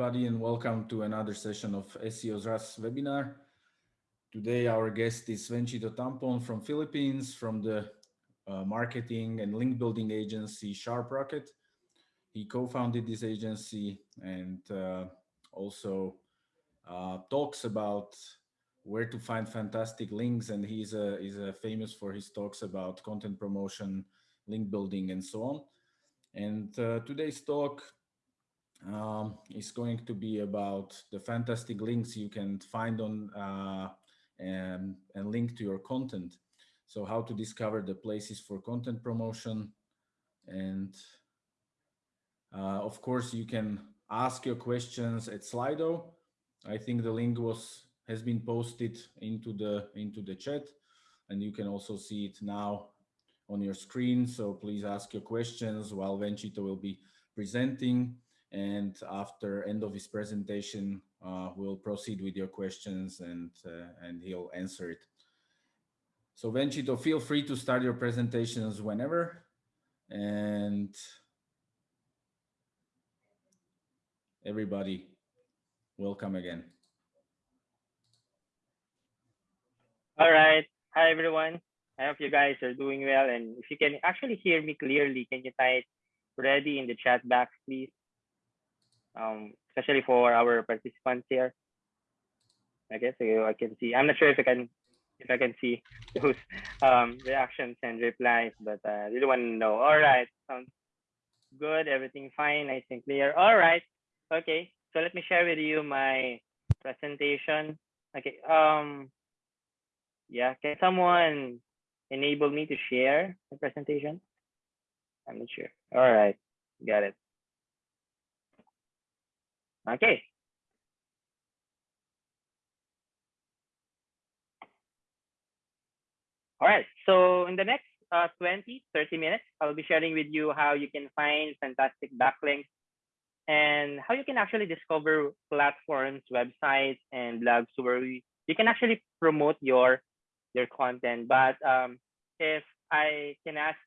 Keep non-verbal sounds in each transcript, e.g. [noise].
everybody, and welcome to another session of SEO's RAS webinar. Today, our guest is Venchito Tampon from Philippines, from the uh, marketing and link building agency SharpRocket. He co-founded this agency and uh, also uh, talks about where to find fantastic links. And he's, he's a famous for his talks about content promotion, link building, and so on. And uh, today's talk um, is going to be about the fantastic links you can find on uh, and, and link to your content. So how to discover the places for content promotion. And uh, of course, you can ask your questions at Slido. I think the link was has been posted into the into the chat and you can also see it now on your screen. So please ask your questions while Venchito will be presenting. And after end of his presentation, uh, we'll proceed with your questions and, uh, and he'll answer it. So Venchito, feel free to start your presentations whenever. And everybody, welcome again. All right. Hi, everyone. I hope you guys are doing well. And if you can actually hear me clearly, can you type ready in the chat box, please? Um, especially for our participants here. I guess I can see. I'm not sure if I can if I can see [laughs] those um, reactions and replies, but I really want to know. All right, sounds good. Everything fine, nice and clear. All right, okay. So let me share with you my presentation. Okay. Um. Yeah. Can someone enable me to share the presentation? I'm not sure. All right. Got it. Okay. All right, so in the next uh, 20, 30 minutes, I'll be sharing with you how you can find fantastic backlinks and how you can actually discover platforms, websites, and blogs where you can actually promote your your content. But um, if I can ask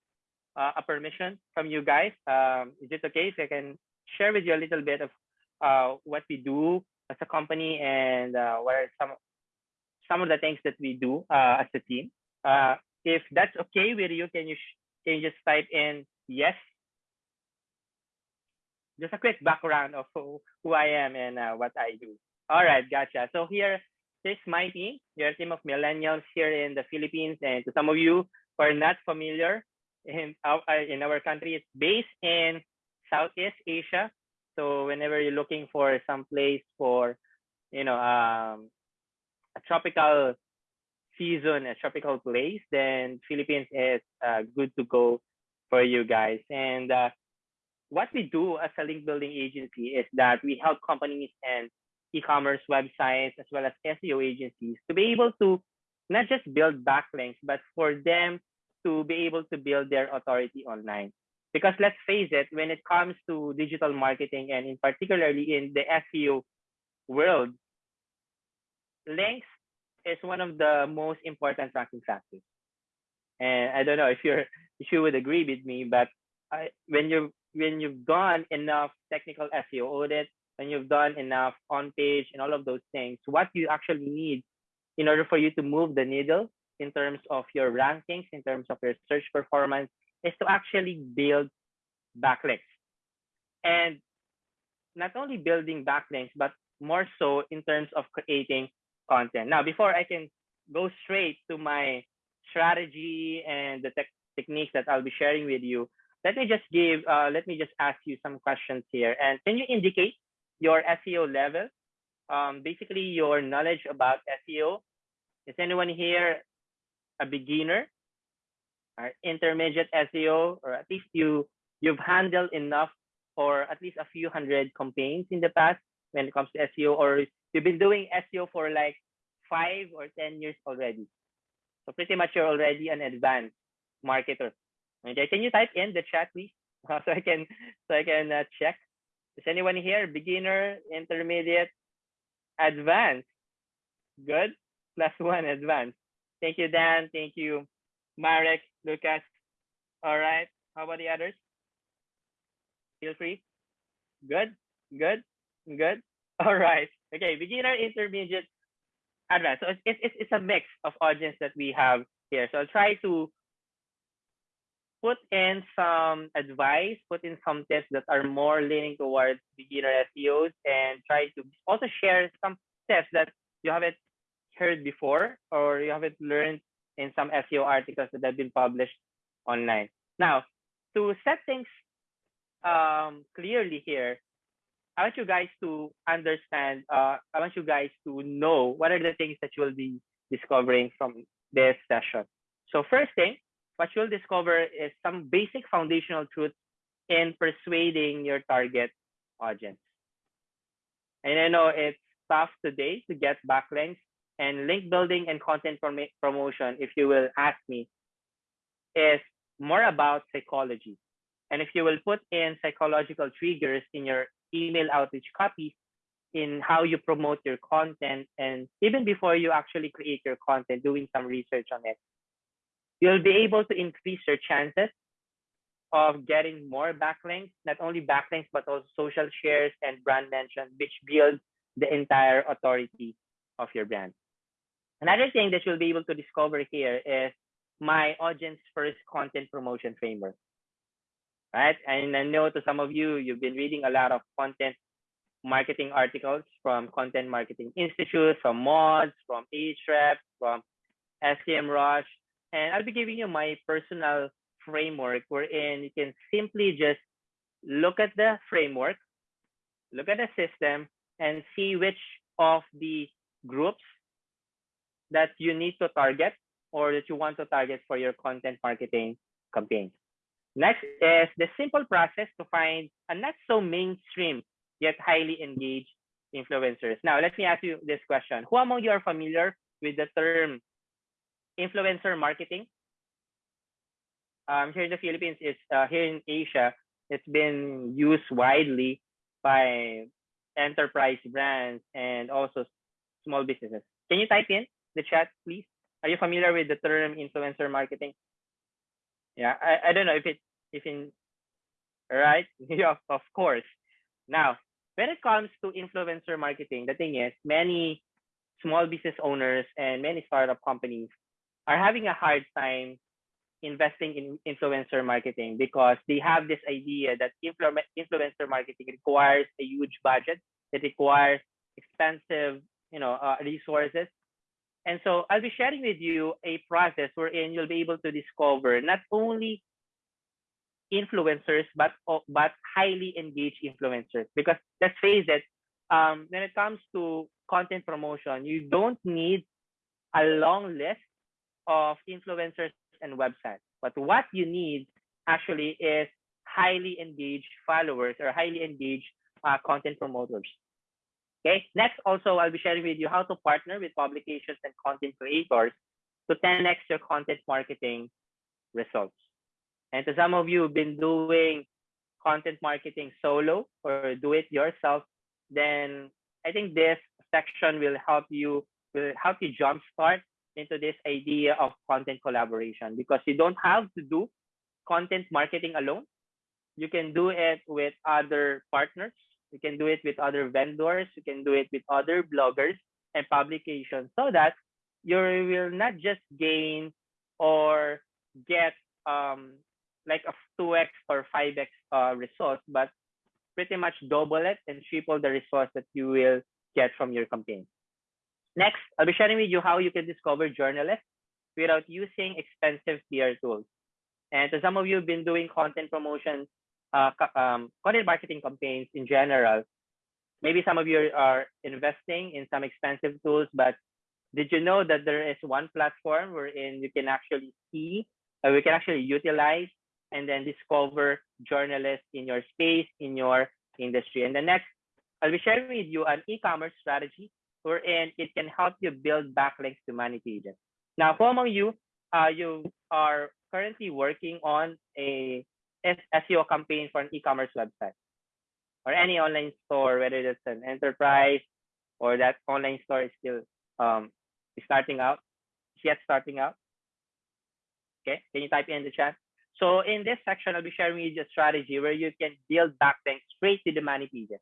uh, a permission from you guys, um, is it okay if I can share with you a little bit of uh, what we do as a company and uh, what are some some of the things that we do uh, as a team? Uh, if that's okay with you, can you can you just type in yes? Just a quick background of who, who I am and what I do. All right, gotcha. So here is my team. You're a team of millennials here in the Philippines, and to some of you who are not familiar, in our, in our country, it's based in Southeast Asia. So whenever you're looking for some place for, you know, um, a tropical season a tropical place, then Philippines is uh, good to go for you guys. And uh, what we do as a link building agency is that we help companies and e-commerce websites as well as SEO agencies to be able to not just build backlinks, but for them to be able to build their authority online. Because let's face it, when it comes to digital marketing and in particularly in the SEO world, links is one of the most important ranking factors. And I don't know if you're if you would agree with me, but I, when you when you've done enough technical SEO audit, when you've done enough on page and all of those things, what you actually need in order for you to move the needle in terms of your rankings, in terms of your search performance, is to actually build backlinks. And not only building backlinks, but more so in terms of creating content. Now, before I can go straight to my strategy and the te techniques that I'll be sharing with you, let me just give, uh, let me just ask you some questions here. And can you indicate your SEO level? Um, basically, your knowledge about SEO. Is anyone here a beginner or intermediate SEO, or at least you you've handled enough or at least a few hundred campaigns in the past when it comes to SEO, or you've been doing SEO for like five or 10 years already. So pretty much you're already an advanced marketer. Okay, can you type in the chat, please? [laughs] so I can so I can uh, check. Is anyone here beginner, intermediate, advanced? Good. Plus one advanced. Thank you, Dan. Thank you, Marek, Lucas. All right. How about the others? Feel free. Good. Good. Good. [laughs] All right. Okay. Beginner, intermediate, advanced. So it's it's it's a mix of audience that we have here. So I'll try to put in some advice, put in some tips that are more leaning towards beginner SEOs, and try to also share some tips that you haven't heard before or you haven't learned in some SEO articles that have been published online. Now, to set things um, clearly here, I want you guys to understand, uh, I want you guys to know what are the things that you will be discovering from this session. So first thing, what you'll discover is some basic foundational truths in persuading your target audience. And I know it's tough today to get backlinks and link building and content promotion, if you will ask me, is more about psychology. And if you will put in psychological triggers in your email outreach copies, in how you promote your content, and even before you actually create your content, doing some research on it, you'll be able to increase your chances of getting more backlinks, not only backlinks, but also social shares and brand mentions, which build the entire authority of your brand. Another thing that you'll be able to discover here is my audience first content promotion framework. Right. And I know to some of you, you've been reading a lot of content marketing articles from Content Marketing Institute, from Moz, from Ahrefs, from SEMrush. And I'll be giving you my personal framework wherein you can simply just look at the framework, look at the system, and see which of the groups that you need to target or that you want to target for your content marketing campaign. Next is the simple process to find a not so mainstream yet highly engaged influencers. Now, let me ask you this question. Who among you are familiar with the term influencer marketing? Um, here in the Philippines, it's uh, here in Asia, it's been used widely by enterprise brands and also small businesses. Can you type in the chat, please? Are you familiar with the term influencer marketing? Yeah, I, I don't know if it if in right? [laughs] yeah, of course. Now, when it comes to influencer marketing, the thing is many small business owners and many startup companies are having a hard time investing in influencer marketing because they have this idea that influencer marketing requires a huge budget it requires expensive you know uh, resources and so I'll be sharing with you a process wherein you'll be able to discover not only influencers, but but highly engaged influencers. Because let's face it, um, when it comes to content promotion, you don't need a long list of influencers and websites. But what you need actually is highly engaged followers or highly engaged uh, content promoters. Okay, next also I'll be sharing with you how to partner with publications and content creators to 10x your content marketing results. And to some of you who've been doing content marketing solo or do it yourself, then I think this section will help you will help you jumpstart into this idea of content collaboration because you don't have to do content marketing alone. You can do it with other partners you can do it with other vendors. You can do it with other bloggers and publications so that you will not just gain or get um, like a 2x or 5x uh, resource, but pretty much double it and triple the resource that you will get from your campaign. Next, I'll be sharing with you how you can discover journalists without using expensive PR tools. And to some of you who've been doing content promotion uh, um, content marketing campaigns in general, maybe some of you are investing in some expensive tools, but did you know that there is one platform wherein you can actually see, uh, we can actually utilize and then discover journalists in your space, in your industry. And the next, I'll be sharing with you an e-commerce strategy wherein it can help you build backlinks to money pages. Now, for among you, uh, you are currently working on a SEO campaign for an e-commerce website or any online store, whether it's an enterprise or that online store is still um, starting out, yet starting out. Okay, can you type in the chat? So in this section, I'll be sharing with you a strategy where you can build backlinks straight to the money pages.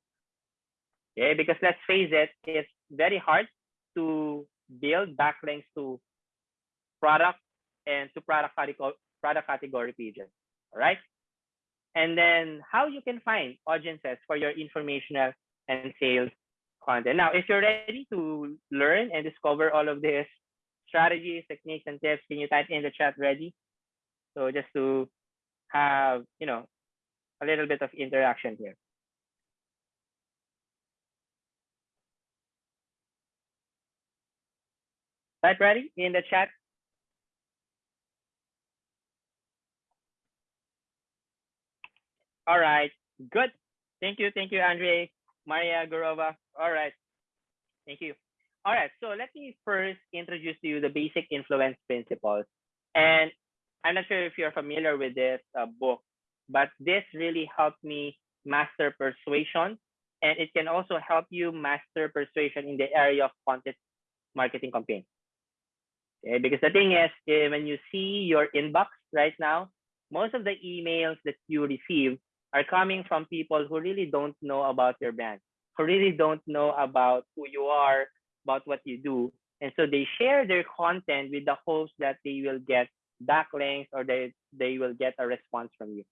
Okay, because let's face it, it's very hard to build backlinks to product and to product category, product category pages. All right. And then how you can find audiences for your informational and sales content. Now, if you're ready to learn and discover all of this strategies, techniques, and tips, can you type in the chat ready? So just to have, you know, a little bit of interaction here. Type ready in the chat. All right, good. Thank you, thank you, Andre, Maria Gurova. All right, thank you. All right, so let me first introduce to you the basic influence principles. And I'm not sure if you're familiar with this uh, book, but this really helped me master persuasion. And it can also help you master persuasion in the area of content marketing campaign. Okay, because the thing is, eh, when you see your inbox right now, most of the emails that you receive are coming from people who really don't know about your brand, who really don't know about who you are, about what you do. And so they share their content with the hopes that they will get backlinks or they, they will get a response from you.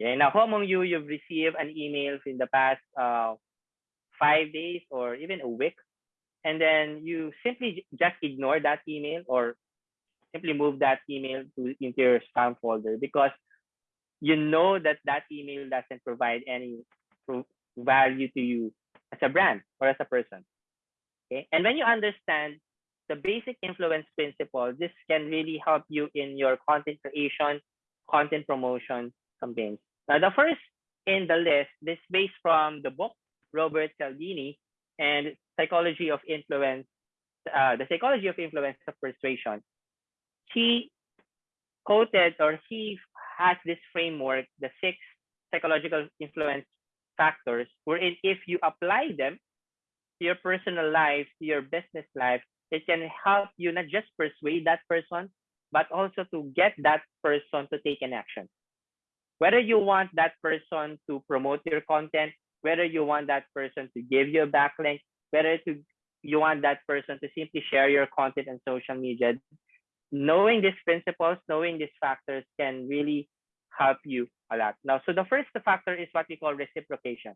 Okay, now who among you you've received an email in the past uh, five days or even a week, and then you simply just ignore that email or simply move that email to into your spam folder because you know that that email doesn't provide any value to you as a brand or as a person. Okay. And when you understand the basic influence principle, this can really help you in your content creation, content promotion campaigns. Now, the first in the list, this based from the book, Robert Cialdini, and Psychology of Influence, uh, the Psychology of Influence of Persuasion. He quoted or he has this framework, the six psychological influence factors, wherein if you apply them to your personal life, to your business life, it can help you not just persuade that person, but also to get that person to take an action. Whether you want that person to promote your content, whether you want that person to give you a backlink, whether to you want that person to simply share your content on social media, knowing these principles, knowing these factors can really help you a lot. Now, so the first factor is what we call reciprocation.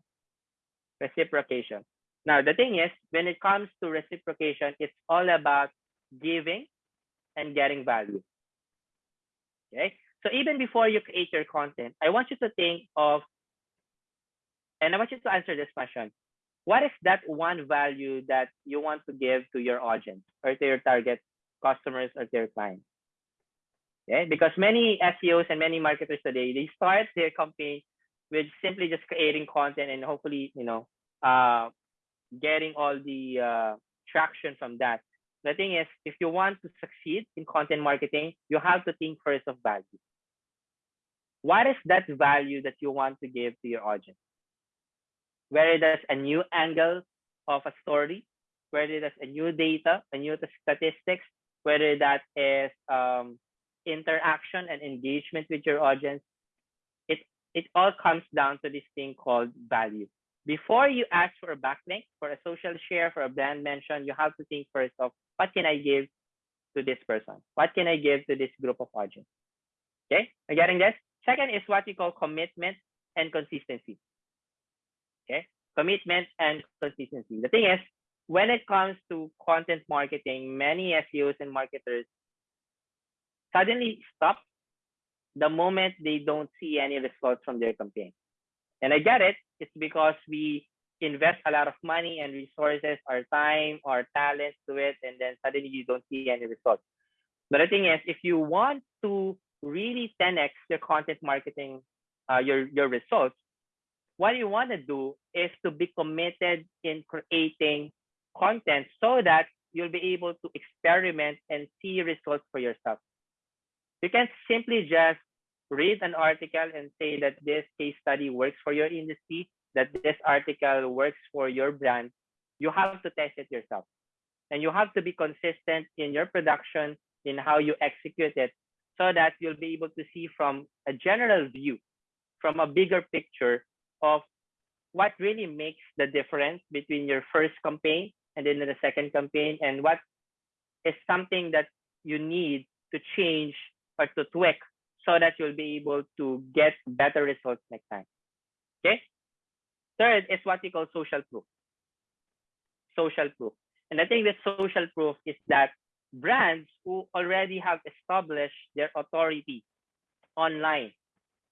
Reciprocation. Now, the thing is, when it comes to reciprocation, it's all about giving and getting value. Okay. So even before you create your content, I want you to think of, and I want you to answer this question. What is that one value that you want to give to your audience or to your target customers or their clients. Okay, because many SEOs and many marketers today, they start their campaign with simply just creating content and hopefully, you know, uh, getting all the uh, traction from that. The thing is, if you want to succeed in content marketing, you have to think first of value. What is that value that you want to give to your audience? Whether that's a new angle of a story, whether that's a new data, a new statistics, whether that is um, interaction and engagement with your audience, it, it all comes down to this thing called value. Before you ask for a backlink, for a social share, for a brand mention, you have to think first of what can I give to this person? What can I give to this group of audience? Okay, are getting this? Second is what we call commitment and consistency. Okay, commitment and consistency. The thing is, when it comes content marketing, many SEOs and marketers suddenly stop the moment they don't see any results from their campaign. And I get it. It's because we invest a lot of money and resources, our time, our talent to it, and then suddenly you don't see any results. But the thing is, if you want to really 10x your content marketing, uh, your your results, what you want to do is to be committed in creating content so that you'll be able to experiment and see results for yourself. You can simply just read an article and say that this case study works for your industry, that this article works for your brand. You have to test it yourself. And you have to be consistent in your production, in how you execute it, so that you'll be able to see from a general view, from a bigger picture of what really makes the difference between your first campaign and then the second campaign and what is something that you need to change or to tweak so that you'll be able to get better results next time. Okay. Third is what we call social proof. Social proof. And I think the social proof is that brands who already have established their authority online,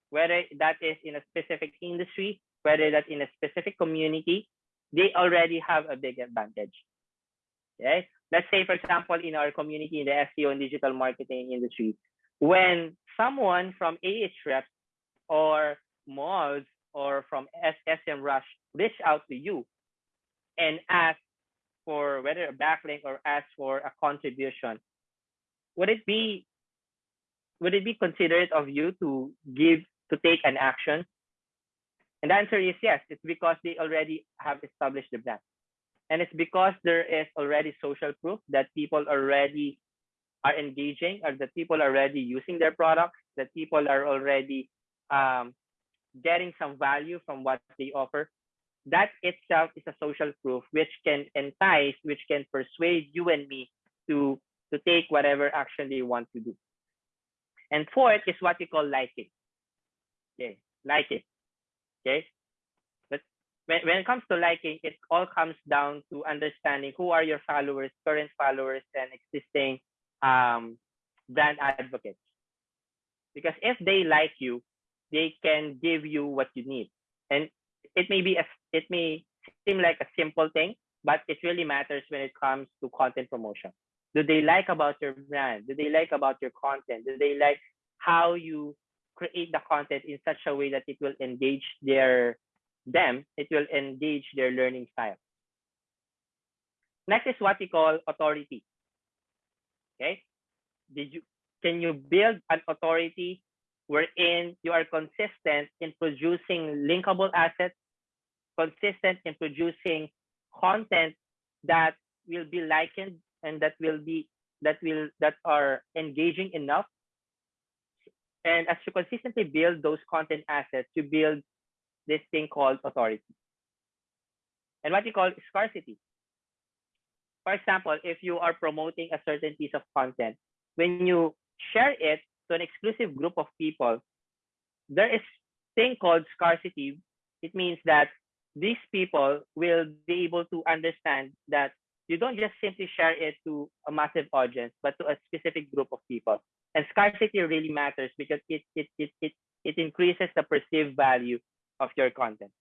whether that is in a specific industry, whether that's in a specific community, they already have a big advantage. Okay. Let's say, for example, in our community in the SEO and digital marketing industry, when someone from Ahrefs or Moz or from SEMrush reach out to you and ask for whether a backlink or ask for a contribution, would it be would it be considerate of you to give to take an action? And the answer is yes. It's because they already have established the brand. And it's because there is already social proof that people already are engaging or that people are already using their products, that people are already um, getting some value from what they offer. That itself is a social proof which can entice, which can persuade you and me to, to take whatever action they want to do. And fourth is what we call liking. Okay, liking. Okay, but when, when it comes to liking, it all comes down to understanding who are your followers, current followers, and existing um, brand advocates. Because if they like you, they can give you what you need. And it may be a, it may seem like a simple thing, but it really matters when it comes to content promotion. Do they like about your brand? Do they like about your content? Do they like how you create the content in such a way that it will engage their them, it will engage their learning style. Next is what we call authority. Okay. Did you can you build an authority wherein you are consistent in producing linkable assets, consistent in producing content that will be likened and that will be that will that are engaging enough and as you consistently build those content assets you build this thing called authority. And what you call scarcity. For example, if you are promoting a certain piece of content, when you share it to an exclusive group of people, there is thing called scarcity. It means that these people will be able to understand that you don't just simply share it to a massive audience, but to a specific group of people. And scarcity really matters because it it it it, it increases the perceived value of your content.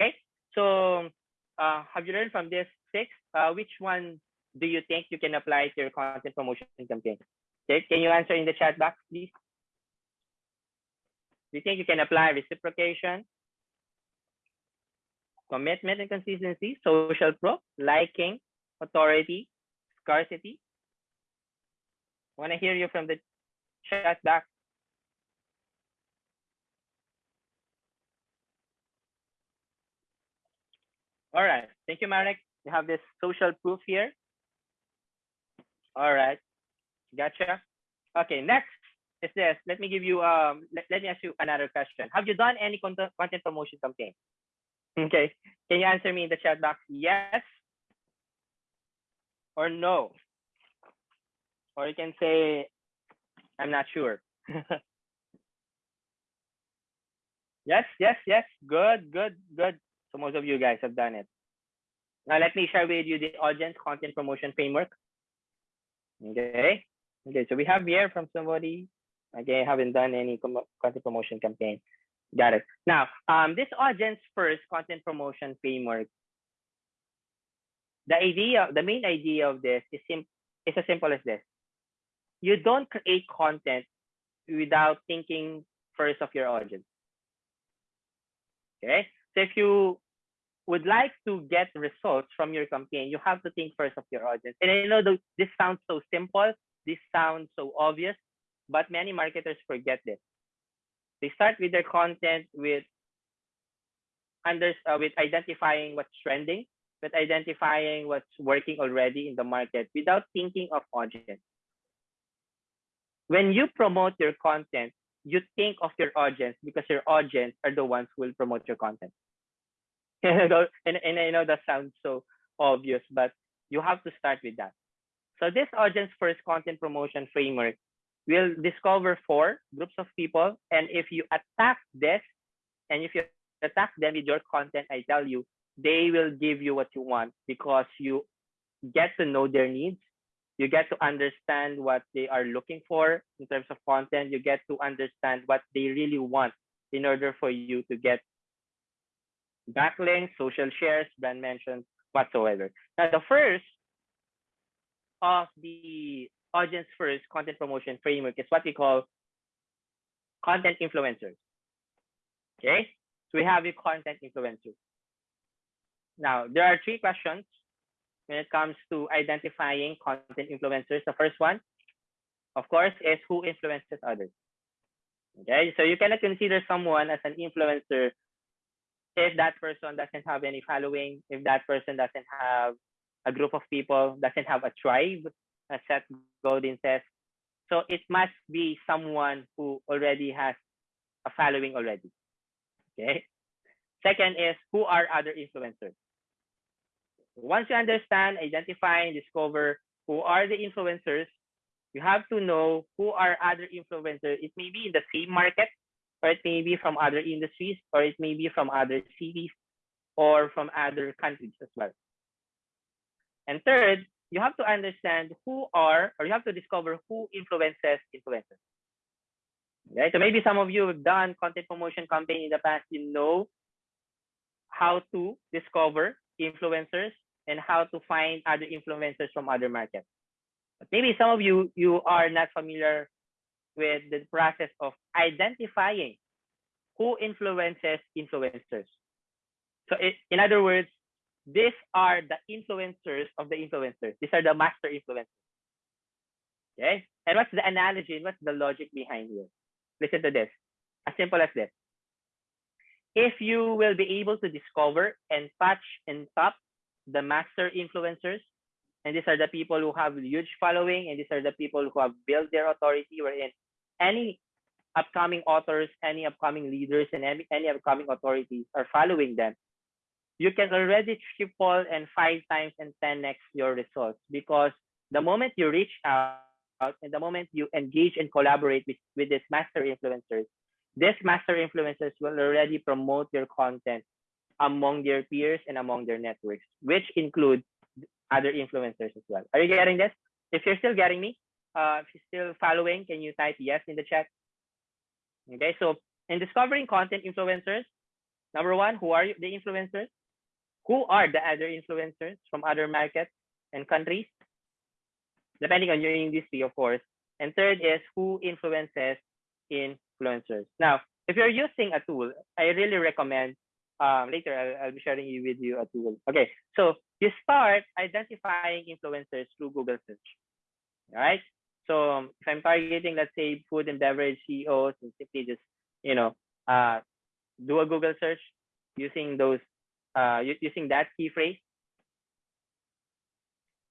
Okay, so uh, have you learned from this six? Uh, which one do you think you can apply to your content promotion campaign? Okay, can you answer in the chat box, please? Do you think you can apply reciprocation, commitment and consistency, social proof, liking, authority, scarcity? Want to hear you from the chat box. All right. Thank you, Marek. You have this social proof here. All right. Gotcha. Okay, next is this. Let me give you, um, let, let me ask you another question. Have you done any content, content promotion campaign? Okay. Can you answer me in the chat box? Yes or no? Or you can say, I'm not sure. [laughs] yes, yes, yes. Good, good, good. So most of you guys have done it. Now let me share with you the audience content promotion framework. Okay. Okay, so we have here from somebody. Okay, haven't done any content promotion campaign. Got it. Now, um, this audience first content promotion framework. The idea, the main idea of this is sim is as simple as this. You don't create content without thinking first of your audience. Okay, so if you would like to get results from your campaign, you have to think first of your audience. And I know this sounds so simple, this sounds so obvious, but many marketers forget this. They start with their content with under uh, with identifying what's trending, with identifying what's working already in the market without thinking of audience. When you promote your content, you think of your audience because your audience are the ones who will promote your content. [laughs] and, and I know that sounds so obvious, but you have to start with that. So this audience first content promotion framework will discover four groups of people. And if you attack this, and if you attack them with your content, I tell you, they will give you what you want because you get to know their needs. You get to understand what they are looking for in terms of content. You get to understand what they really want in order for you to get backlinks, social shares, brand mentions, whatsoever. Now, the first of the audience first content promotion framework is what we call content influencers. Okay, so we have a content influencers. Now, there are three questions when it comes to identifying content influencers. The first one, of course, is who influences others. Okay, so you cannot consider someone as an influencer if that person doesn't have any following, if that person doesn't have a group of people, doesn't have a tribe, as Seth Godin says. So it must be someone who already has a following already. Okay. Second is who are other influencers? Once you understand, identify, and discover who are the influencers, you have to know who are other influencers. It may be in the same market, or it may be from other industries, or it may be from other cities, or from other countries as well. And third, you have to understand who are, or you have to discover who influences influencers. Okay, so maybe some of you have done content promotion campaign in the past, you know how to discover influencers and how to find other influencers from other markets. But maybe some of you, you are not familiar with the process of identifying who influences influencers. So it, in other words, these are the influencers of the influencers. These are the master influencers. Okay? And what's the analogy what's the logic behind here? Listen to this. As simple as this. If you will be able to discover and touch and top the master influencers, and these are the people who have huge following, and these are the people who have built their authority, wherein any upcoming authors, any upcoming leaders, and any, any upcoming authorities are following them, you can already triple and five times and 10x your results. Because the moment you reach out and the moment you engage and collaborate with, with these master influencers, these master influencers will already promote your content among their peers and among their networks, which include other influencers as well. Are you getting this? If you're still getting me, uh, if you're still following, can you type yes in the chat? Okay, so in discovering content influencers, number one, who are the influencers? Who are the other influencers from other markets and countries? Depending on your industry, of course. And third is who influences influencers. Now, if you're using a tool, I really recommend um, later I'll, I'll, be sharing you with you a tool. Okay, so you start identifying influencers through Google search. All right. So if I'm targeting, let's say, food and beverage CEOs, and simply just you know uh, do a Google search using those uh, using that key phrase.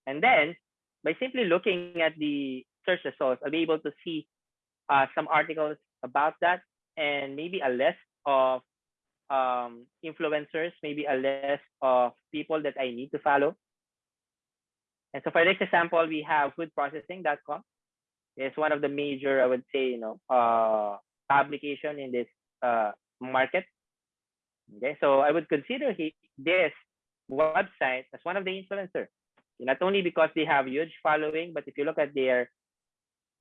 And then by simply looking at the search results, I'll be able to see uh, some articles about that and maybe a list of um, influencers, maybe a list of people that I need to follow. And so for this example, we have foodprocessing.com. It's one of the major, I would say, you know, uh, publication in this uh, market. Okay, so I would consider he, this website as one of the influencers. Not only because they have huge following, but if you look at their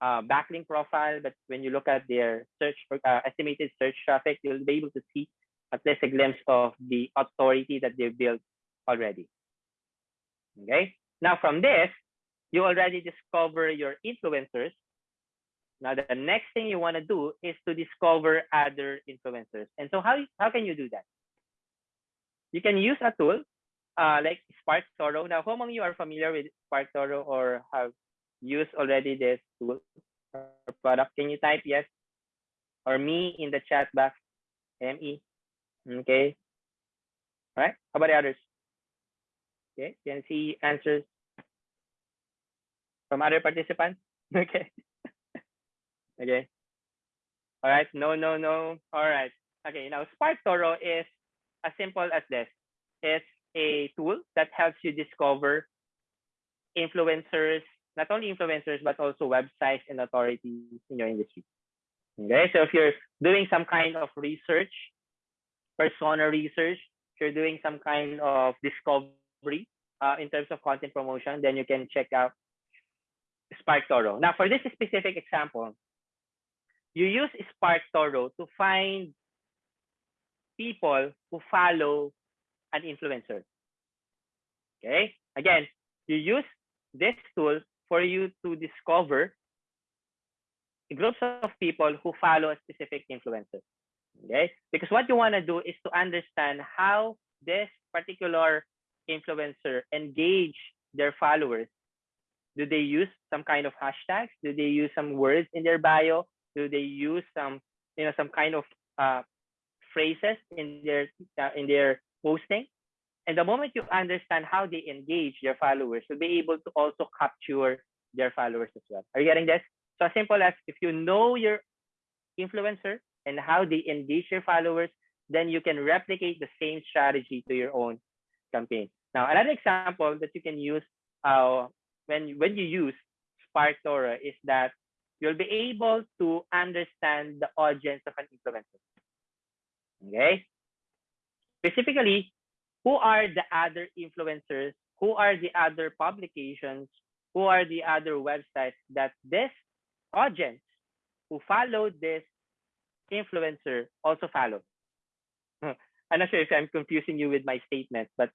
uh, backlink profile, but when you look at their search uh, estimated search traffic, you'll be able to see at least a glimpse of the authority that they've built already. Okay. Now from this, you already discover your influencers. Now the next thing you want to do is to discover other influencers. And so how, how can you do that? You can use a tool uh, like Spark Toro. Now, who among you are familiar with SparkToro or have used already this tool or product? Can you type yes or me in the chat box? ME. Okay. All right. How about the others? Okay. Can see answers from other participants? [laughs] Okay. [laughs] okay. All right. No, no, no. All right. Okay. Now, SparkToro is as simple as this. It's a tool that helps you discover influencers, not only influencers, but also websites and authorities in your industry. Okay, so if you're doing some kind of research, persona research, if you're doing some kind of discovery uh, in terms of content promotion, then you can check out SparkToro. Now, for this specific example, you use SparkToro to find people who follow an influencer. Okay, again, you use this tool for you to discover groups of people who follow a specific influencer. Okay, because what you want to do is to understand how this particular influencer engage their followers. Do they use some kind of hashtags? Do they use some words in their bio? Do they use some, you know, some kind of uh, phrases in their uh, in their posting? And the moment you understand how they engage their followers, you'll be able to also capture their followers as well. Are you getting this? So as simple as if you know your influencer and how they engage their followers, then you can replicate the same strategy to your own campaign. Now, another example that you can use uh, when, when you use SparkToro is that you'll be able to understand the audience of an influencer. Okay? Specifically, who are the other influencers? Who are the other publications? Who are the other websites that this audience who followed this influencer also follow? Hmm. I'm not sure if I'm confusing you with my statement, but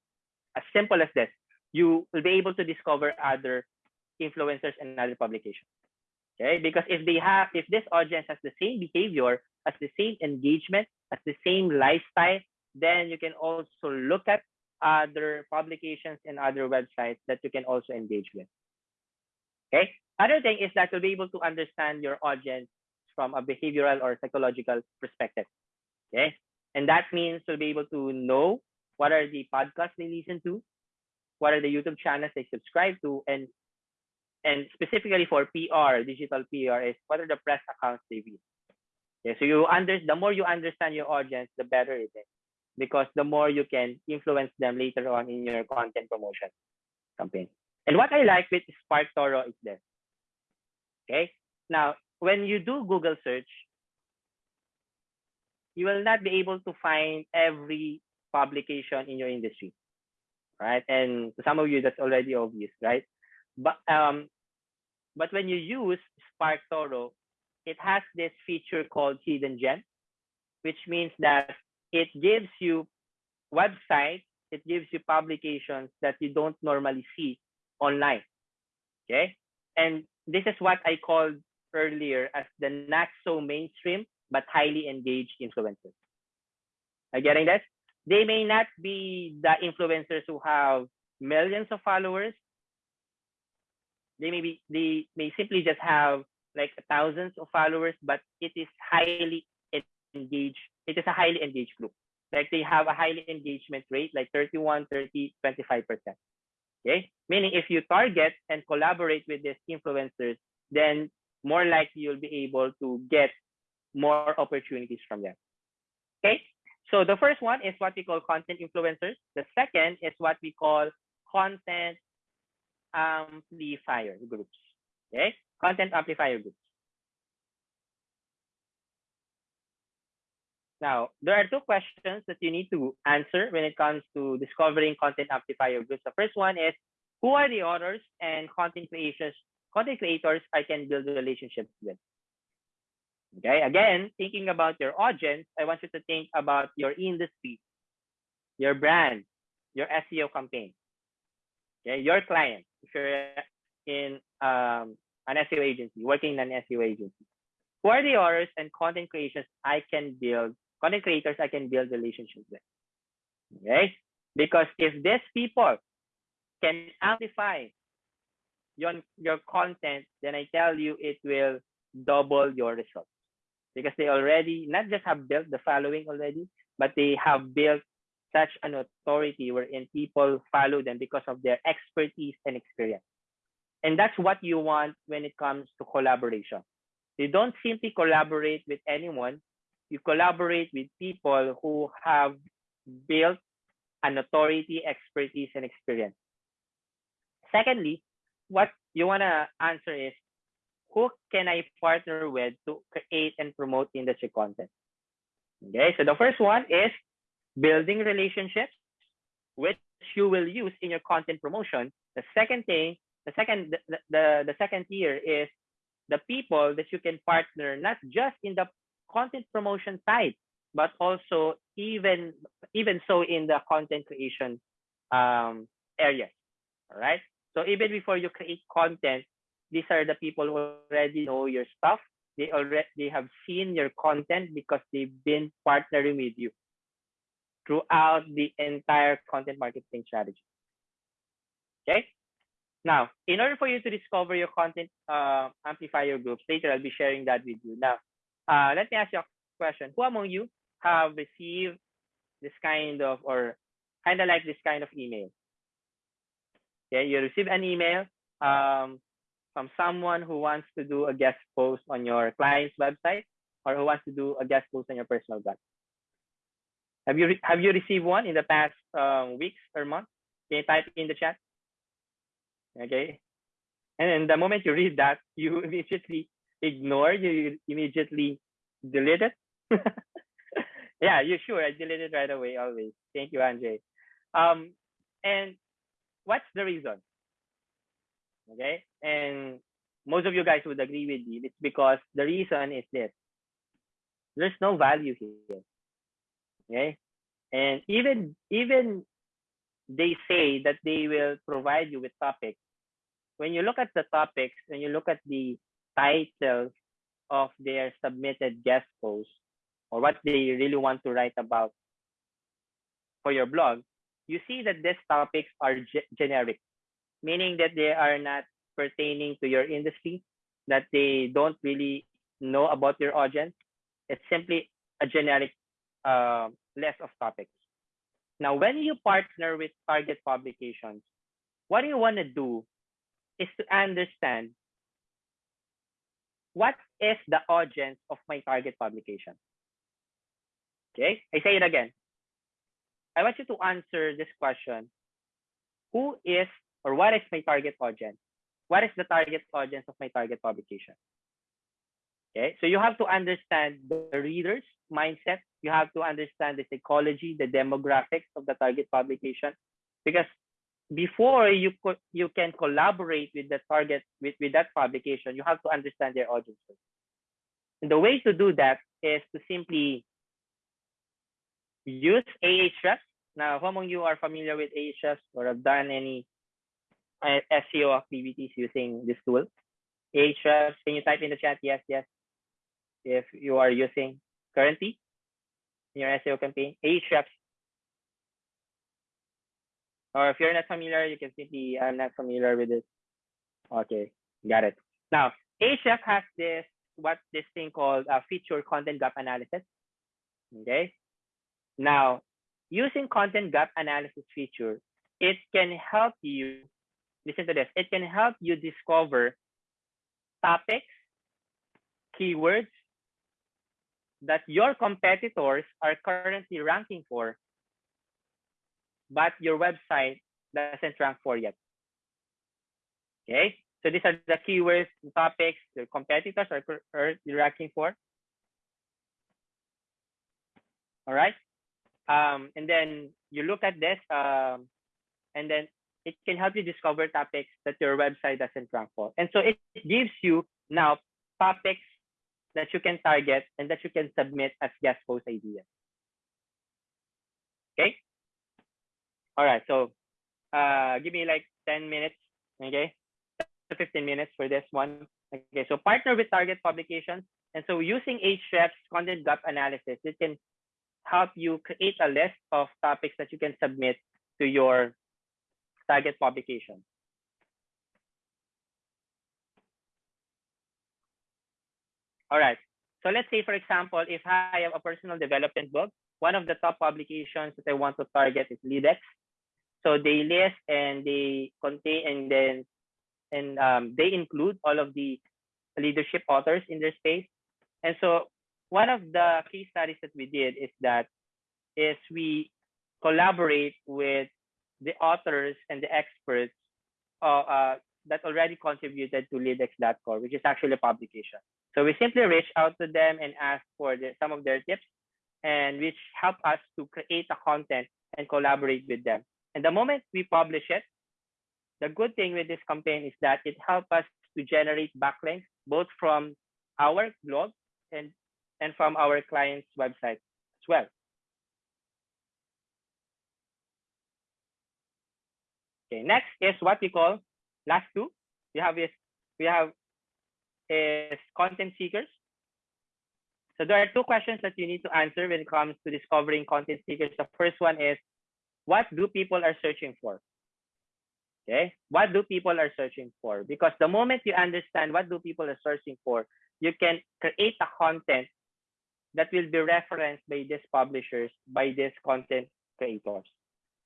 as simple as this, you will be able to discover other influencers and other publications. Okay, because if they have, if this audience has the same behavior, has the same engagement, has the same lifestyle, then you can also look at other publications and other websites that you can also engage with. Okay. Other thing is that you'll be able to understand your audience from a behavioral or psychological perspective. Okay. And that means you'll be able to know what are the podcasts they listen to, what are the YouTube channels they subscribe to, and and specifically for PR, digital PR is what are the press accounts they read. Okay, so you under the more you understand your audience, the better it is because the more you can influence them later on in your content promotion campaign. And what I like with SparkToro is this. Okay. Now, when you do Google search, you will not be able to find every publication in your industry, right? And some of you, that's already obvious, right? But um, but when you use Spark Toro, it has this feature called Hidden Gems, which means that it gives you websites, it gives you publications that you don't normally see online. Okay. And this is what I called earlier as the not so mainstream but highly engaged influencers. Are you getting that? They may not be the influencers who have millions of followers. They may be they may simply just have like thousands of followers, but it is highly engaged it is a highly engaged group. Like they have a highly engagement rate, like 31, 30, 25%. Okay. Meaning if you target and collaborate with these influencers, then more likely you'll be able to get more opportunities from them. Okay. So the first one is what we call content influencers. The second is what we call content um, amplifier groups. Okay. Content amplifier groups. Now, there are two questions that you need to answer when it comes to discovering content amplifier groups. The first one is, who are the authors and content creators, content creators I can build relationships with? Okay, again, thinking about your audience, I want you to think about your industry, your brand, your SEO campaign, okay, your client. If you're in um, an SEO agency, working in an SEO agency, who are the authors and content creators I can build content creators I can build relationships with. Okay? Because if these people can amplify your, your content, then I tell you it will double your results. Because they already not just have built the following already, but they have built such an authority wherein people follow them because of their expertise and experience. And that's what you want when it comes to collaboration. You don't simply collaborate with anyone you collaborate with people who have built an authority, expertise, and experience. Secondly, what you want to answer is who can I partner with to create and promote industry content? Okay, so the first one is building relationships, which you will use in your content promotion. The second thing, the second, the, the, the second tier is the people that you can partner, not just in the content promotion side, but also even even so in the content creation um, areas. All right. So even before you create content, these are the people who already know your stuff. They already they have seen your content because they've been partnering with you throughout the entire content marketing strategy. Okay. Now, in order for you to discover your content uh, amplifier groups, later I'll be sharing that with you. Now, uh, let me ask you a question. Who among you have received this kind of, or kind of like this kind of email? Okay, you receive an email um, from someone who wants to do a guest post on your client's website or who wants to do a guest post on your personal blog. Have you have you received one in the past um, weeks or months? Can you type in the chat? Okay. And then the moment you read that, you [laughs] immediately ignore, you immediately delete it. [laughs] yeah, you sure. I delete it right away, always. Thank you, Andre. Um, and what's the reason? Okay. And most of you guys would agree with me. It's because the reason is this. There's no value here. Okay. And even even they say that they will provide you with topics. When you look at the topics, when you look at the titles of their submitted guest posts or what they really want to write about for your blog, you see that these topics are ge generic, meaning that they are not pertaining to your industry, that they don't really know about your audience. It's simply a generic uh, list of topics. Now, when you partner with target publications, what you want to do is to understand what is the audience of my target publication. Okay, I say it again. I want you to answer this question. Who is or what is my target audience? What is the target audience of my target publication? Okay, so you have to understand the reader's mindset. You have to understand the psychology, the demographics of the target publication, because before you could you can collaborate with the target with, with that publication, you have to understand their audience. And the way to do that is to simply use Ahrefs. Now, who among you are familiar with Ahrefs or have done any uh, SEO activities using this tool? Ahrefs, can you type in the chat? Yes, yes. If you are using currently in your SEO campaign, Ahrefs. Or if you're not familiar, you can simply, I'm not familiar with this. Okay, got it. Now, Ahrefs has this, what this thing called a feature content gap analysis. Okay. Now, using content gap analysis feature, it can help you, listen to this, it can help you discover topics, keywords that your competitors are currently ranking for, but your website doesn't rank for yet. Okay, so these are the keywords, and topics your competitors are currently ranking for. All right, um, and then you look at this, um, and then it can help you discover topics that your website doesn't rank for. And so it gives you now topics that you can target and that you can submit as guest post ideas. Okay. All right. So uh, give me like 10 minutes. Okay. 15 minutes for this one. Okay. So partner with target publications. And so using Ahrefs content gap analysis, it can help you create a list of topics that you can submit to your target publication. All right. So let's say, for example, if I have a personal development book, one of the top publications that I want to target is LeadX. So they list and they contain and then and um, they include all of the leadership authors in their space. And so one of the case studies that we did is that is we collaborate with the authors and the experts uh, uh, that already contributed to LeadX.core, which is actually a publication. So we simply reach out to them and ask for the, some of their tips and which help us to create the content and collaborate with them. And the moment we publish it, the good thing with this campaign is that it helps us to generate backlinks both from our blog and, and from our client's website as well. Okay, next is what we call last two. We have is we have is content seekers. So there are two questions that you need to answer when it comes to discovering content seekers. The first one is, what do people are searching for? Okay, what do people are searching for? Because the moment you understand what do people are searching for, you can create a content that will be referenced by these publishers, by these content creators.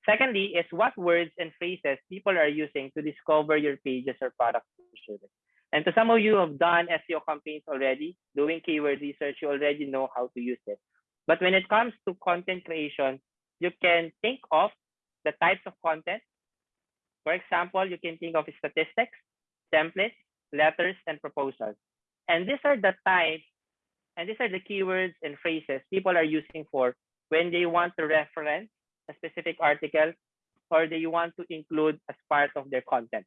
Secondly, is what words and phrases people are using to discover your pages or products or service. And to some of you have done SEO campaigns already, doing keyword research, you already know how to use it. But when it comes to content creation, you can think of the types of content. For example, you can think of statistics, templates, letters, and proposals. And these are the types, and these are the keywords and phrases people are using for when they want to reference a specific article or they want to include as part of their content.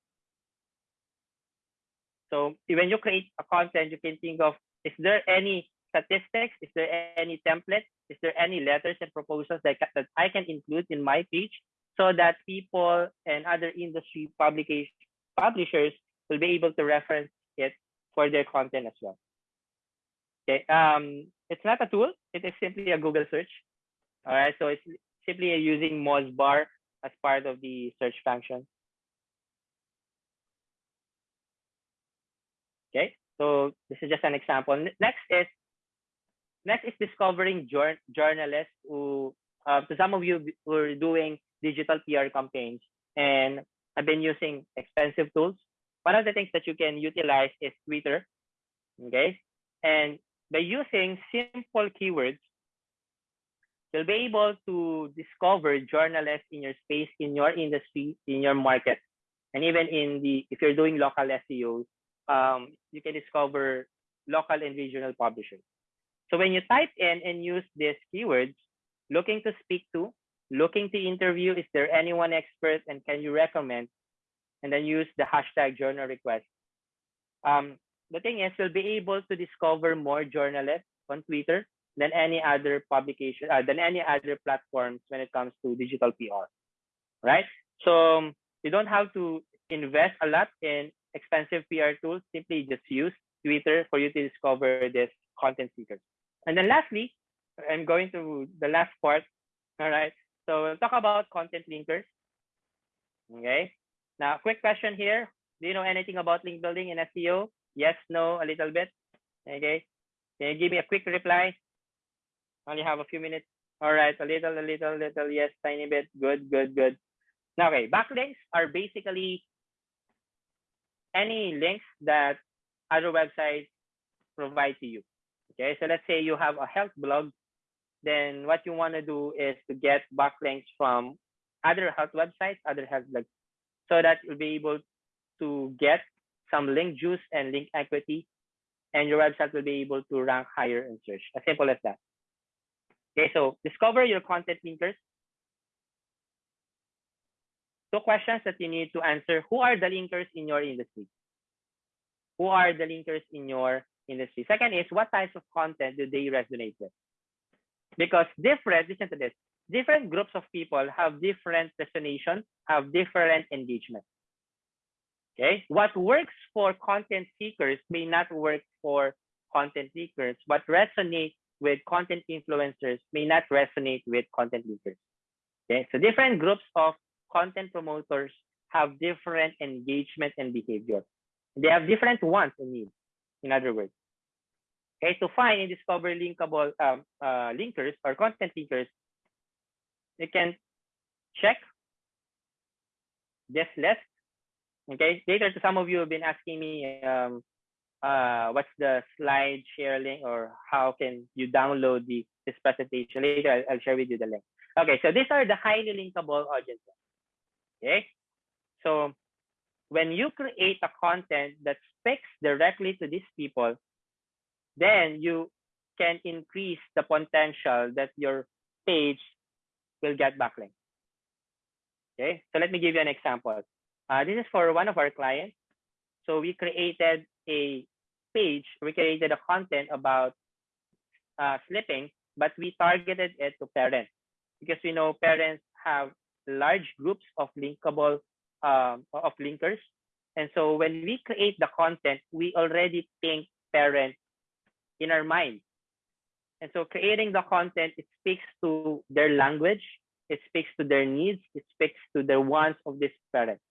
So when you create a content, you can think of, is there any statistics? Is there any template? Is there any letters and proposals that, that I can include in my page so that people and other industry publication publishers will be able to reference it for their content as well. Okay, um, it's not a tool. It is simply a Google search. All right, so it's simply using Mozbar as part of the search function. Okay, so this is just an example. Next is next is discovering jour journalists who, uh, to some of you who are doing digital PR campaigns and I've been using expensive tools. One of the things that you can utilize is Twitter. Okay, and by using simple keywords, you'll be able to discover journalists in your space, in your industry, in your market, and even in the if you're doing local SEO, um, you can discover local and regional publishers. So when you type in and use these keywords, looking to speak to, looking to interview, is there anyone expert and can you recommend? And then use the hashtag journal request. Um, the thing is, you'll be able to discover more journalists on Twitter than any other publication, uh, than any other platforms when it comes to digital PR, right? So um, you don't have to invest a lot in expensive PR tools. Simply just use Twitter for you to discover this content seekers. And then lastly, I'm going to the last part. All right. So we'll talk about content linkers. Okay. Now, quick question here. Do you know anything about link building in SEO? Yes, no, a little bit. Okay. Can you give me a quick reply? Only have a few minutes. All right, a little, a little, little, yes, tiny bit. Good, good, good. Now, okay, backlinks are basically any links that other websites provide to you. Okay, so let's say you have a health blog, then what you want to do is to get backlinks from other health websites, other health blogs, so that you'll be able to get some link juice and link equity, and your website will be able to rank higher in search. As simple as that. Okay, so discover your content linkers. Two questions that you need to answer. Who are the linkers in your industry? Who are the linkers in your industry? Second is what types of content do they resonate with? Because different, listen to this, different groups of people have different destination, have different engagement. Okay, what works for content seekers may not work for content seekers. What resonates with content influencers may not resonate with content leaders. Okay, so different groups of content promoters have different engagement and behavior. They have different wants and needs, in other words. Okay, to find and discover linkable um, uh, linkers or content linkers, you can check this list. Okay, later to some of you have been asking me um, uh, what's the slide share link or how can you download the this presentation later I'll, I'll, share with you the link Okay, so these are the highly linkable audiences. Okay, so when you create a content that speaks directly to these people, then you can increase the potential that your page will get backlinks. Okay, so let me give you an example. Uh, this is for one of our clients. So we created a page, we created a content about uh, slipping, but we targeted it to parents because we know parents have large groups of linkable um, of linkers. And so when we create the content, we already think parents in our mind. And so creating the content, it speaks to their language, it speaks to their needs, it speaks to the wants of these parents.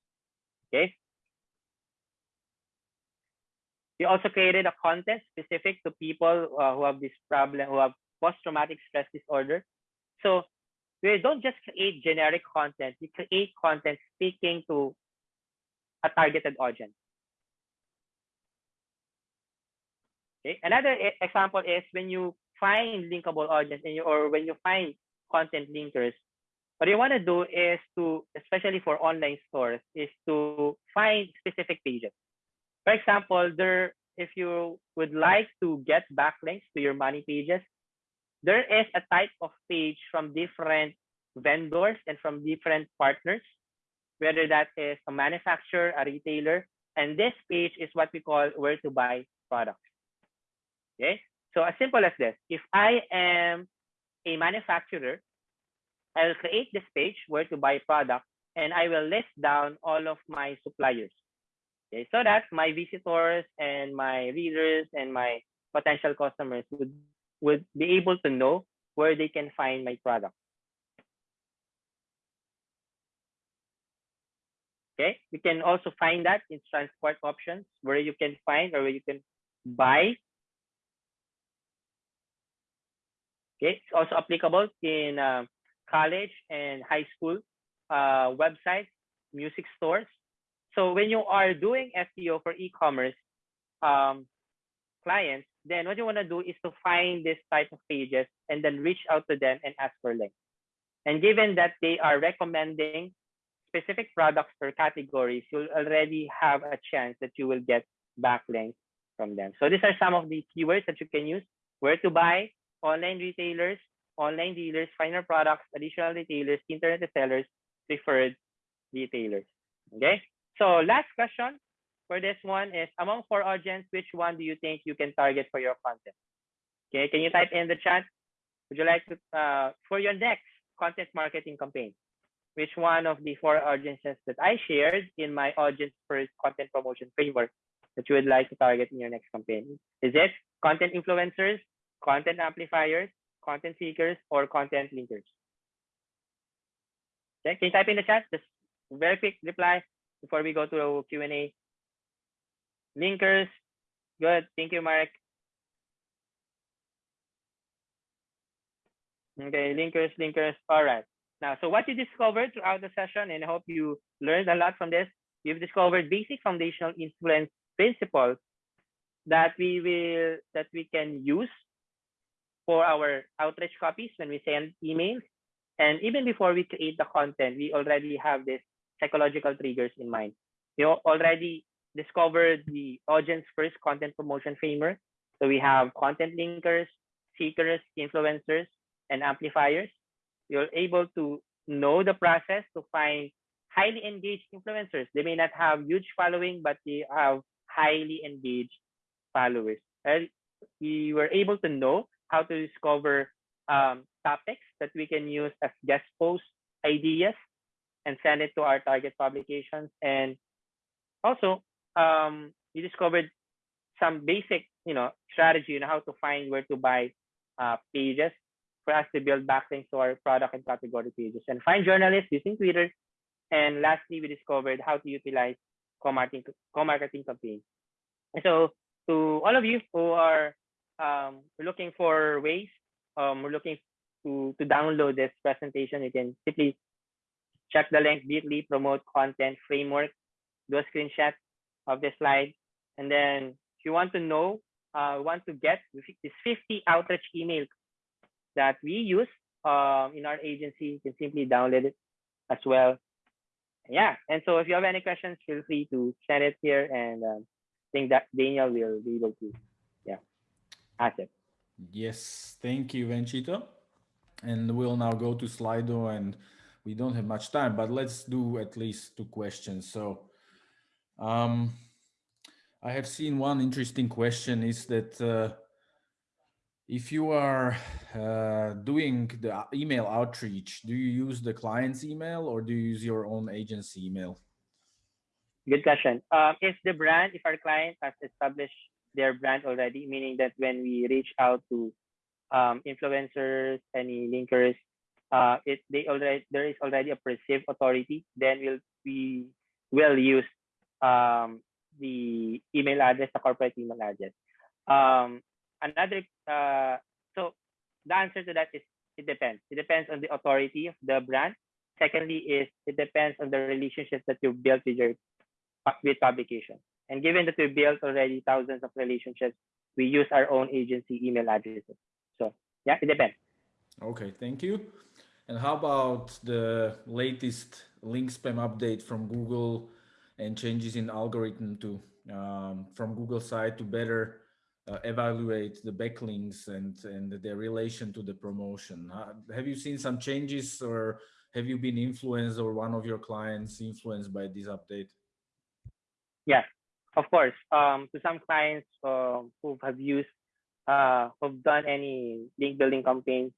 Okay. We also created a content specific to people uh, who have this problem, who have post-traumatic stress disorder. So we don't just create generic content, we create content speaking to a targeted audience. Okay. Another example is when you find linkable audience and you, or when you find content linkers, what you want to do is to, especially for online stores, is to find specific pages. For example, there, if you would like to get backlinks to your money pages, there is a type of page from different vendors and from different partners, whether that is a manufacturer, a retailer, and this page is what we call where to buy products. Okay, so as simple as this, if I am a manufacturer, I'll create this page where to buy product and I will list down all of my suppliers. Okay, so that my visitors and my readers and my potential customers would would be able to know where they can find my product. Okay, you can also find that in transport options where you can find or where you can buy. Okay, it's also applicable in uh, college and high school uh, websites, music stores. So when you are doing SEO for e-commerce um, clients, then what you want to do is to find this type of pages and then reach out to them and ask for links. And given that they are recommending specific products or categories, you'll already have a chance that you will get backlinks from them. So these are some of the keywords that you can use. Where to buy, online retailers, online dealers, final products, additional retailers, internet sellers, preferred retailers. Okay. So last question for this one is among four audience, which one do you think you can target for your content? Okay, can you type in the chat? Would you like to uh, for your next content marketing campaign? Which one of the four audiences that I shared in my audience first content promotion framework that you would like to target in your next campaign? Is it content influencers, content amplifiers, content seekers, or content linkers? Okay, can you type in the chat? Just very quick reply before we go to Q&A. Linkers, good. Thank you, Mark. Okay, linkers, linkers. All right. Now, so what you discovered throughout the session, and I hope you learned a lot from this, you've discovered basic foundational influence principles that we will that we can use for our outreach copies when we send emails. And even before we create the content, we already have this psychological triggers in mind. We already discovered the audience first content promotion framework. So we have content linkers, seekers, influencers, and amplifiers. You're able to know the process to find highly engaged influencers. They may not have huge following, but they have highly engaged followers. And we were able to know how to discover um, topics that we can use as guest post ideas and send it to our target publications. And also, um, we discovered some basic, you know, strategy on how to find where to buy uh, pages for us to build backlinks to our product and category pages and find journalists using Twitter. And lastly, we discovered how to utilize co-marketing, co-marketing campaigns. And so to all of you who are um, looking for ways, um, we're looking to, to download this presentation, you can simply check the link bit.ly promote content framework, do a screenshot of the slide. And then if you want to know, uh, want to get this 50 outreach email that we use um, in our agency. You can simply download it as well. Yeah, and so if you have any questions, feel free to send it here, and um, I think that Daniel will be able to, yeah, ask it. Yes, thank you, Venchito. And we'll now go to Slido and we don't have much time, but let's do at least two questions. So um, I have seen one interesting question is that uh, if you are uh, doing the email outreach, do you use the client's email or do you use your own agency email? Good question. Um, if the brand, if our client has established their brand already, meaning that when we reach out to um, influencers, any linkers, uh, it they already there is already a perceived authority. Then we'll we will use um, the email address, the corporate email address. Um, another uh, so the answer to that is it depends. It depends on the authority of the brand. Secondly, is it depends on the relationships that you built with your with publication. And given that we built already thousands of relationships, we use our own agency email addresses. So yeah, it depends. Okay, thank you. And how about the latest link spam update from Google and changes in algorithm to um, from Google side to better uh, evaluate the backlinks and and their relation to the promotion? Uh, have you seen some changes or have you been influenced or one of your clients influenced by this update? Yes, of course. Um, to some clients uh, who have used uh, who've done any link building campaigns,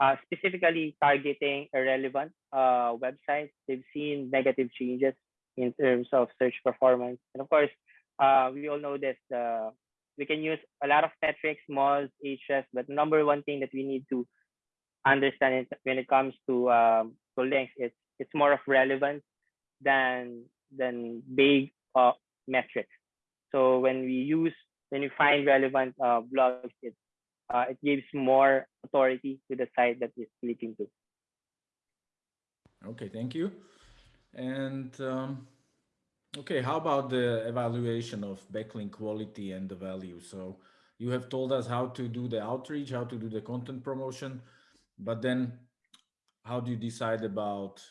uh, specifically targeting irrelevant uh, websites. They've seen negative changes in terms of search performance. And of course, uh, we all know this. Uh, we can use a lot of metrics, moz, Ahrefs, but number one thing that we need to understand when it comes to um, to links, it's it's more of relevance than than big uh, metrics. So when we use when you find relevant uh, blogs, it uh, it gives more authority to the site that is clicking to. Okay, thank you. And um, okay, how about the evaluation of backlink quality and the value? So you have told us how to do the outreach, how to do the content promotion, but then how do you decide about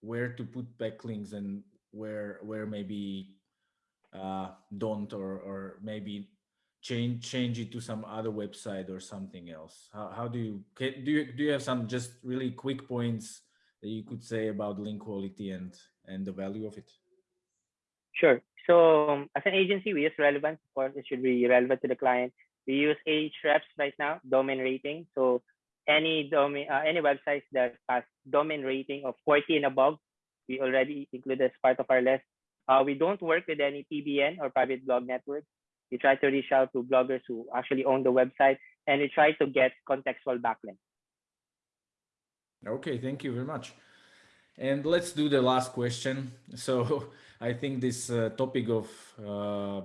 where to put backlinks and where where maybe uh, don't or or maybe change change it to some other website or something else how, how do you do you do you have some just really quick points that you could say about link quality and and the value of it? Sure. So um, as an agency we use relevance. Of course it should be relevant to the client. We use Ahrefs right now domain rating. So any domain uh, any websites that has domain rating of 40 and above we already include as part of our list. Uh, we don't work with any PBN or private blog networks. We try to reach out to bloggers who actually own the website and we try to get contextual backlinks. Okay, thank you very much. And let's do the last question. [laughs] So I think this uh, topic of uh,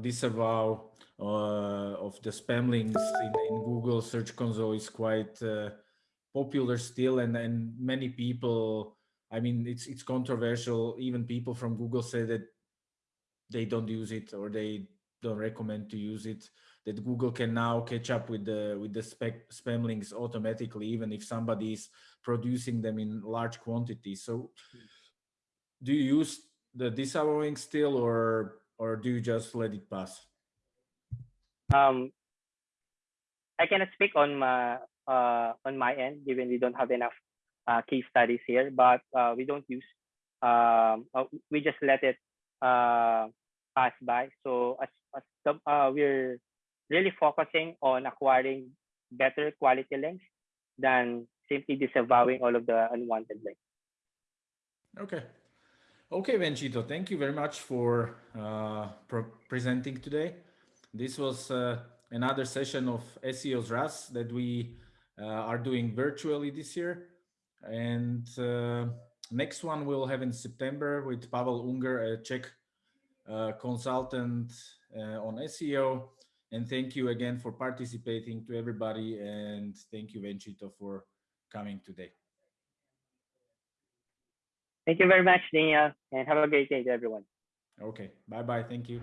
disavow uh, of the spam links in, in, Google Search Console is quite uh, popular still, and and many people I mean, it's it's controversial. Even people from Google say that they don't use it or they don't recommend to use it. That Google can now catch up with the with the spec, spam links automatically, even if somebody is producing them in large quantities. So, do you use the disavowing still, or or do you just let it pass? Um, I cannot speak on my uh, on my end, given we don't have enough uh, case studies here, but uh, we don't use. Um, uh, we just let it uh, pass by. So as, as the, uh, we're really focusing on acquiring better quality links than simply disavowing all of the unwanted links. Okay. Okay, Venchito, thank you very much for uh, presenting today. This was uh, another session of SEO's RAS that we uh, are doing virtually this year. And uh, next one we'll have in September with Pavel Ungr, a Czech uh, consultant uh, on SEO. And thank you again for participating to everybody. And thank you, Venchito, for coming today. Thank you very much, Daniel, and have a great day to everyone. Okay, bye-bye. Thank you.